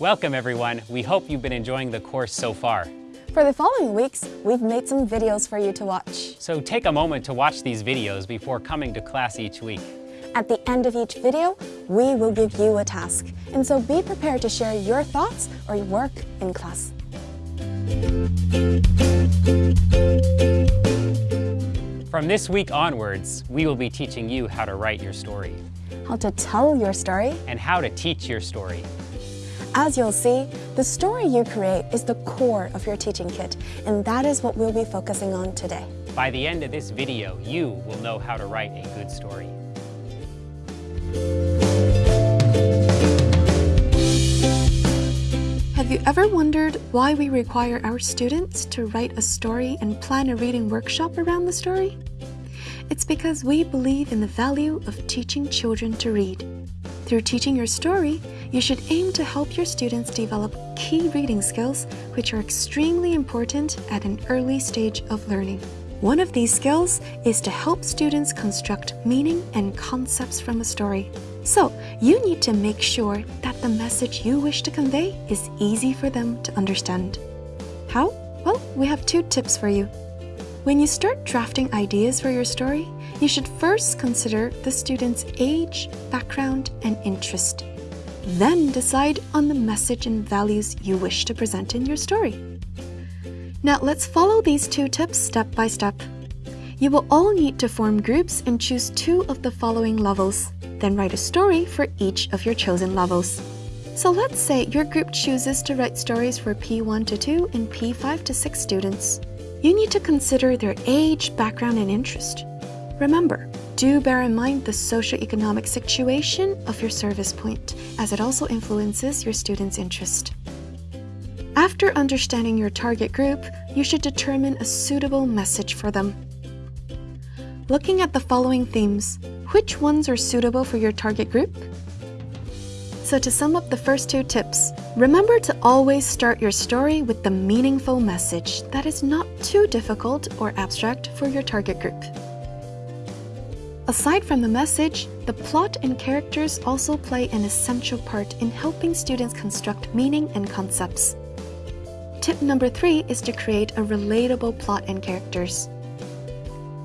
Welcome everyone. We hope you've been enjoying the course so far. For the following weeks, we've made some videos for you to watch. So take a moment to watch these videos before coming to class each week. At the end of each video, we will give you a task. And so be prepared to share your thoughts or your work in class. From this week onwards, we will be teaching you how to write your story. How to tell your story. And how to teach your story. As you'll see, the story you create is the core of your teaching kit, and that is what we'll be focusing on today. By the end of this video, you will know how to write a good story. Have you ever wondered why we require our students to write a story and plan a reading workshop around the story? It's because we believe in the value of teaching children to read. Through teaching your story, you should aim to help your students develop key reading skills which are extremely important at an early stage of learning. One of these skills is to help students construct meaning and concepts from a story. So, you need to make sure that the message you wish to convey is easy for them to understand. How? Well, we have two tips for you. When you start drafting ideas for your story, you should first consider the student's age, background, and interest. Then decide on the message and values you wish to present in your story. Now let's follow these two tips step by step. You will all need to form groups and choose two of the following levels. Then write a story for each of your chosen levels. So let's say your group chooses to write stories for P1 to 2 and P5 to 6 students. You need to consider their age, background, and interest. Remember, do bear in mind the socioeconomic situation of your service point, as it also influences your students' interest. After understanding your target group, you should determine a suitable message for them. Looking at the following themes, which ones are suitable for your target group? So to sum up the first two tips, remember to always start your story with the meaningful message that is not too difficult or abstract for your target group. Aside from the message, the plot and characters also play an essential part in helping students construct meaning and concepts. Tip number three is to create a relatable plot and characters.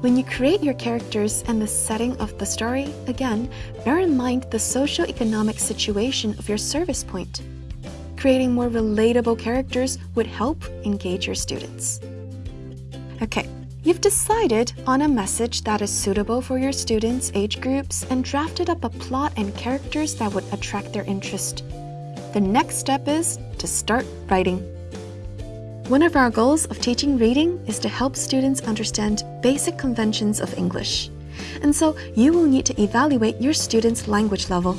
When you create your characters and the setting of the story, again, bear in mind the socio-economic situation of your service point. Creating more relatable characters would help engage your students. Okay, You've decided on a message that is suitable for your students' age groups and drafted up a plot and characters that would attract their interest. The next step is to start writing. One of our goals of teaching reading is to help students understand basic conventions of English. And so you will need to evaluate your students' language level.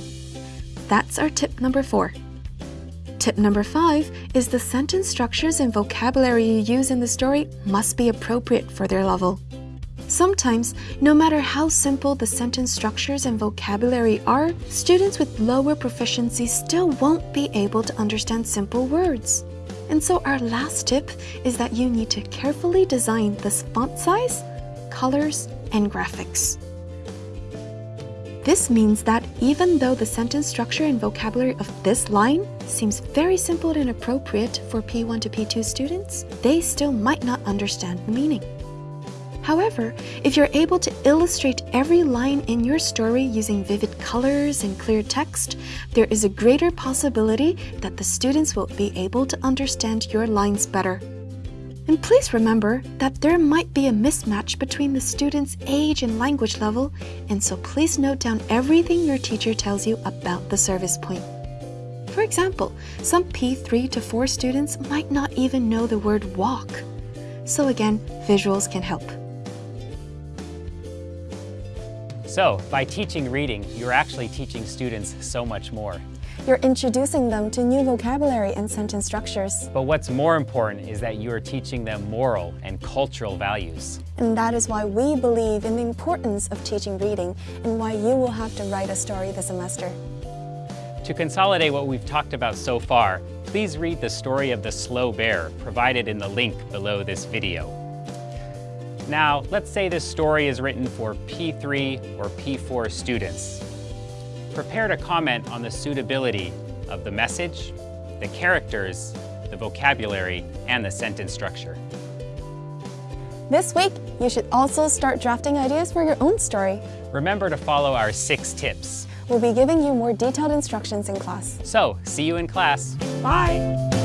That's our tip number four. Tip number five is the sentence structures and vocabulary you use in the story must be appropriate for their level. Sometimes, no matter how simple the sentence structures and vocabulary are, students with lower proficiency still won't be able to understand simple words. And so our last tip is that you need to carefully design the font size, colors, and graphics. This means that even though the sentence structure and vocabulary of this line seems very simple and appropriate for P1 to P2 students, they still might not understand the meaning. However, if you're able to illustrate every line in your story using vivid colors and clear text, there is a greater possibility that the students will be able to understand your lines better. And please remember that there might be a mismatch between the student's age and language level, and so please note down everything your teacher tells you about the service point. For example, some P3 to 4 students might not even know the word walk. So again, visuals can help. So, by teaching reading, you're actually teaching students so much more. You're introducing them to new vocabulary and sentence structures. But what's more important is that you are teaching them moral and cultural values. And that is why we believe in the importance of teaching reading and why you will have to write a story this semester. To consolidate what we've talked about so far, please read the story of the slow bear provided in the link below this video. Now, let's say this story is written for P3 or P4 students prepared a comment on the suitability of the message, the characters, the vocabulary, and the sentence structure. This week, you should also start drafting ideas for your own story. Remember to follow our six tips. We'll be giving you more detailed instructions in class. So, see you in class. Bye!